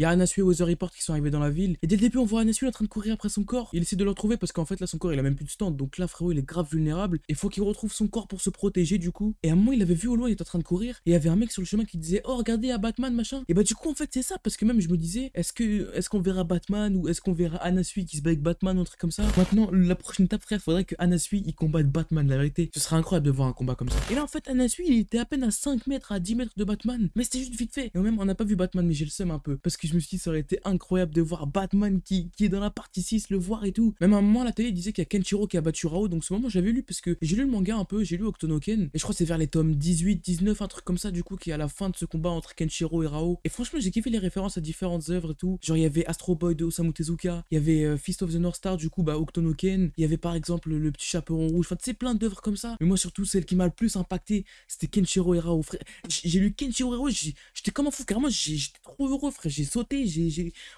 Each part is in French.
Il y a Anasui et Weather Report qui sont arrivés dans la ville. Et dès le début, on voit Anasui en train de courir après son corps. Il essaie de le retrouver parce qu'en fait, là, son corps, il a même plus de stand. Donc là, frérot, il est grave vulnérable. Il faut qu'il retrouve son corps pour se protéger, du coup. Et à un moment, il avait vu au loin, il était en train de courir. Et il y avait un mec sur le chemin qui disait Oh, regardez, à Batman, machin. Et bah, du coup, en fait, c'est ça. Parce que même, je me disais Est-ce que est-ce qu'on verra Batman ou est-ce qu'on verra Anasui qui se bat avec Batman ou un truc comme ça? Maintenant, la prochaine étape, frère, faudrait que Anasui il combatte Batman, la vérité. Ce serait incroyable de voir un combat comme ça. Et là, en fait, Anasui, il était à peine à 5 mètres, à 10 mètres de Batman. Mais c'était juste vite fait. Et même, on n'a pas vu Batman, mais j'ai le seum un peu. Parce que je me suis dit, ça aurait été incroyable de voir Batman qui, qui est dans la partie 6, le voir et tout. Même à un moment, à la télé, disait qu'il y a Kenshiro qui a battu Rao. Donc, ce moment, j'avais lu parce que j'ai lu le manga un peu, j'ai lu Octonoken. Et je crois c'est vers les tomes 18, 19, un truc comme ça, du coup, qui est à la fin de ce combat entre Kenshiro et Rao. Et franchement, j'ai kiffé les références à différentes œuvres et tout. Genre, il y avait Astro Boy de Osamu Tezuka, il y avait euh, Fist of the North Star, du coup, bah, Octonoken. Il y avait par exemple le petit chaperon rouge. Enfin, tu sais, plein d'œuvres comme ça. Mais moi, surtout, celle qui m'a le plus impacté, c'était Kenshiro et Rao, frère. J'ai lu Kenshiro et Rao, j'étais comme un fou, carrément, j'étais trop heureux, frère.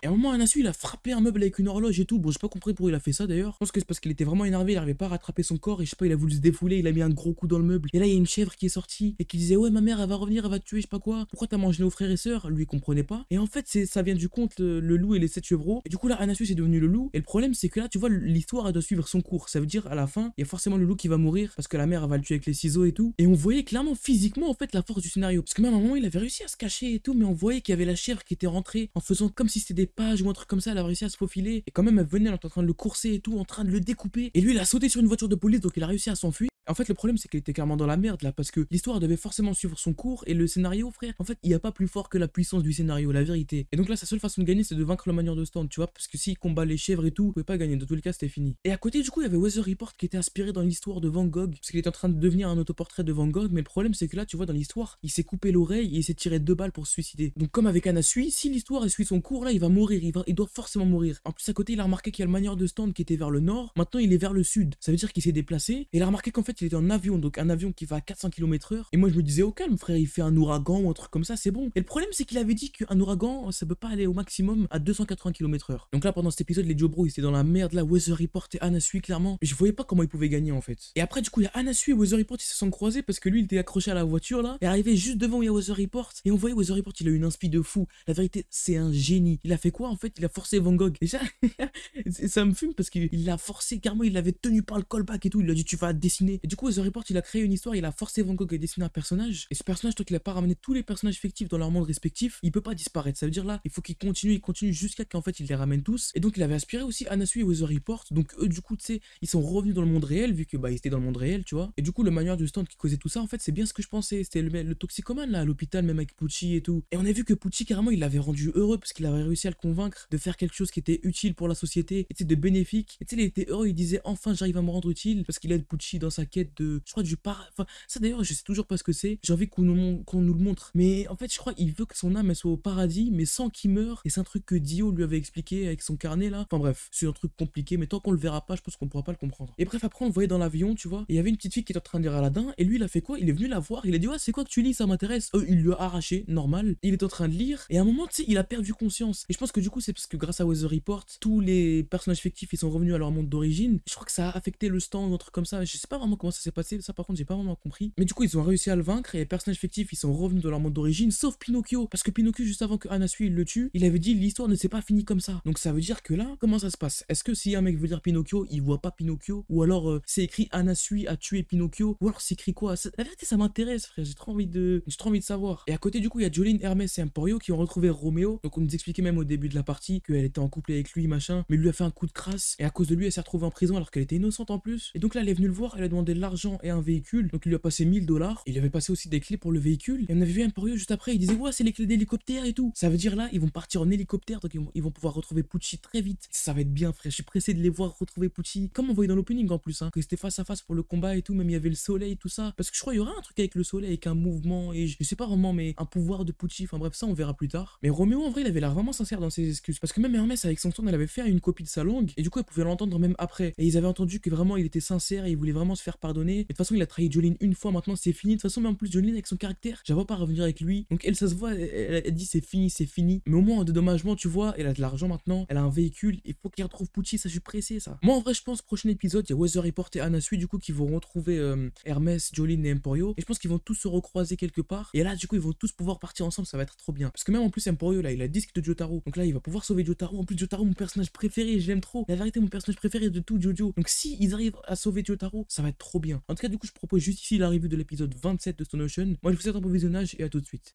Et à un moment, Anasu, il a frappé un meuble avec une horloge et tout. Bon, j'ai pas compris pourquoi il a fait ça d'ailleurs. Je pense que c'est parce qu'il était vraiment énervé, il arrivait pas à rattraper son corps et je sais pas, il a voulu se défouler, il a mis un gros coup dans le meuble. Et là, il y a une chèvre qui est sortie et qui disait Ouais, ma mère, elle va revenir, elle va tuer, je sais pas quoi. Pourquoi t'as mangé nos frères et sœurs? Lui, il comprenait pas. Et en fait, ça vient du conte le, loup et les sept chevreaux. Et du coup, là, Anasu, c'est devenu le loup. Et le problème, c'est que là, tu vois, l'histoire, elle doit suivre son cours. Ça veut dire, à la fin, il y a forcément le loup qui va mourir parce que la mère, va le tuer avec les ciseaux et tout. Et on voyait clairement, physiquement, en fait, la force du scénario. Parce que même à un moment, il avait réussi à se cacher et tout, mais on voyait qu'il y avait la chèvre qui était rentrée en faisant comme si c'était des pages ou un truc comme ça. Elle a réussi à se faufiler. Et quand même, elle venait, elle était en train de le courser et tout, en train de le découper. Et lui, il a sauté sur une voiture de police, donc il a réussi à s'enfuir. En fait, le problème, c'est qu'il était carrément dans la merde là, parce que l'histoire devait forcément suivre son cours et le scénario, frère, en fait, il n'y a pas plus fort que la puissance du scénario, la vérité. Et donc là, sa seule façon de gagner, c'est de vaincre la manière de stand, tu vois, parce que s'il combat les chèvres et tout, il pouvait pas gagner. Dans tous les cas, c'était fini. Et à côté, du coup, il y avait Weather Report qui était inspiré dans l'histoire de Van Gogh, parce qu'il était en train de devenir un autoportrait de Van Gogh, mais le problème, c'est que là, tu vois, dans l'histoire, il s'est coupé l'oreille et il s'est tiré deux balles pour se suicider. Donc, comme avec Anasui, si l'histoire suit son cours, là, il va mourir, il, va, il doit forcément mourir. En plus, à côté, il a remarqué qu'il y a le manière de stand qui était vers le nord, maintenant il est vers le sud. Ça veut dire qu'il s'est déplacé, et il a remarqué qu'en fait, il était en avion, donc un avion qui va à 400 km/h. Et moi, je me disais, au calme, frère, il fait un ouragan ou un truc comme ça, c'est bon. Et le problème, c'est qu'il avait dit qu'un ouragan, ça peut pas aller au maximum à 280 km/h. Donc là, pendant cet épisode, les Jobro, ils étaient dans la merde, là, Weather Report et Anasui, clairement. Je voyais pas comment ils pouvaient gagner, en fait. Et après, du coup, il y a Anasui et Weather Report, ils se sont croisés parce que lui, il était accroché à la voiture, là, et arrivé juste devant où il y a Weather Report. Et on voyait Weather Report, il a eu une inspi de fou. La vérité, c'est un génie. Il a fait quoi, en fait? Il a forcé Van Gogh. Déjà, ça me fume parce qu'il l'a forcé, carrément, il l'avait tenu par le callback et tout. Il a dit, tu vas dessiner. Et du coup, Weather Report, il a créé une histoire, il a forcé Van Gogh à dessiner un personnage. Et ce personnage, tant qu'il a pas ramené tous les personnages fictifs dans leur monde respectif, il peut pas disparaître. Ça veut dire là, il faut qu'il continue, il continue jusqu'à qu'en fait il les ramène tous. Et donc il avait aspiré aussi Anasui et Weather Report. Donc eux, du coup, tu sais, ils sont revenus dans le monde réel vu que bah ils étaient dans le monde réel, tu vois. Et du coup, le manuel du stand qui causait tout ça, en fait, c'est bien ce que je pensais. C'était le, le toxicomane là à l'hôpital, même avec Pucci et tout. Et on a vu que Pucci carrément il l'avait rendu heureux parce qu'il avait réussi à le convaincre de faire quelque chose qui était utile pour la société, et de bénéfique. Et tu sais, il était heureux, il disait enfin j'arrive à me rendre utile parce qu'il aide Pucci dans sa de, je crois du par, ça d'ailleurs je sais toujours pas ce que c'est. J'ai envie qu'on nous, qu'on nous le montre. Mais en fait, je crois il veut que son âme elle soit au paradis, mais sans qu'il meure. Et c'est un truc que Dio lui avait expliqué avec son carnet là. Enfin bref, c'est un truc compliqué, mais tant qu'on le verra pas, je pense qu'on pourra pas le comprendre. Et bref, après on le voyait dans l'avion, tu vois. Il y avait une petite fille qui était en train de lire Aladdin, et lui il a fait quoi? Il est venu la voir, il a dit ouais c'est quoi que tu lis, ça m'intéresse. Euh, il lui a arraché, normal. Il est en train de lire, et à un moment tu sais, il a perdu conscience. Et je pense que du coup c'est parce que grâce à Weather Report, tous les personnages fictifs ils sont revenus à leur monde d'origine. Je crois que ça a affecté le stand ou un truc comme ça. Je sais pas vraiment comment ça s'est passé, ça par contre j'ai pas vraiment compris. Mais du coup ils ont réussi à le vaincre et les personnages fictifs ils sont revenus dans leur monde d'origine, sauf Pinocchio. Parce que Pinocchio juste avant que Anasui le tue, il avait dit l'histoire ne s'est pas finie comme ça. Donc ça veut dire que là, comment ça se passe? Est-ce que si un mec veut lire Pinocchio, il voit pas Pinocchio? Ou alors euh, c'est écrit Anasui a tué Pinocchio? Ou alors c'est écrit quoi? La vérité ça m'intéresse frère, j'ai trop envie de j'ai trop envie de savoir. Et à côté du coup il y a Jolene, Hermès et Emporio qui ont retrouvé Roméo. Donc on nous expliquait même au début de la partie qu'elle était en couple avec lui machin, mais lui a fait un coup de crasse et à cause de lui elle s'est retrouvée en prison alors qu'elle était innocente en plus. Et donc là elle est venue le voir, elle a demandé de l'argent et un véhicule. Donc il lui a passé 1000 dollars. Il avait passé aussi des clés pour le véhicule. Et on avait vu Emporio juste après, il disait ouais c'est les clés d'hélicoptère et tout. Ça veut dire là ils vont partir en hélicoptère donc ils vont, pouvoir retrouver Pucci très vite. Ça va être bien frère, je suis pressé de les voir retrouver Pucci. Comme on voyait dans l'opening en plus, hein, que c'était face à face pour le combat et tout, même il y avait le soleil tout ça. Parce que je crois qu'il y aura un truc avec le soleil, avec un mouvement et je, sais pas vraiment mais un pouvoir de Pucci. Enfin bref ça on verra plus tard. Mais Roméo en vrai il avait l'air vraiment sincère dans ses excuses. Parce que même Hermès avec son son elle avait fait une copie de sa langue et du coup elle pouvait l'entendre même après. Et ils avaient entendu que vraiment il était sincère et il voulait vraiment se faire pardonner. Et de toute façon, il a trahi Jolene une fois, maintenant c'est fini. De toute façon, mais en plus, Jolene avec son caractère, vois pas revenir avec lui. Donc elle, ça se voit, elle, dit c'est fini, c'est fini. Mais au moins en dédommagement, tu vois, elle a de l'argent maintenant, elle a un véhicule, il faut qu'il retrouve Pucci, ça je suis pressé ça. Moi en vrai, je pense prochain épisode, il y a Weather Report et Anasui du coup qui vont retrouver euh, Hermès, Jolene et Emporio. Et je pense qu'ils vont tous se recroiser quelque part. Et là, du coup, ils vont tous pouvoir partir ensemble, ça va être trop bien. Parce que même en plus, Emporio là, il a le disque de Jotaro. Donc là, il va pouvoir sauver Jotaro. En plus, Jotaro, mon personnage préféré, je l'aime trop. La vérité, mon personnage préféré de tout Jojo. Donc si ils arrivent à sauver Jotaro, ça va être trop bien. En tout cas, du coup, je propose juste ici la revue de l'épisode 27 de Stone Ocean. Moi, je vous souhaite un bon visionnage et à tout de suite.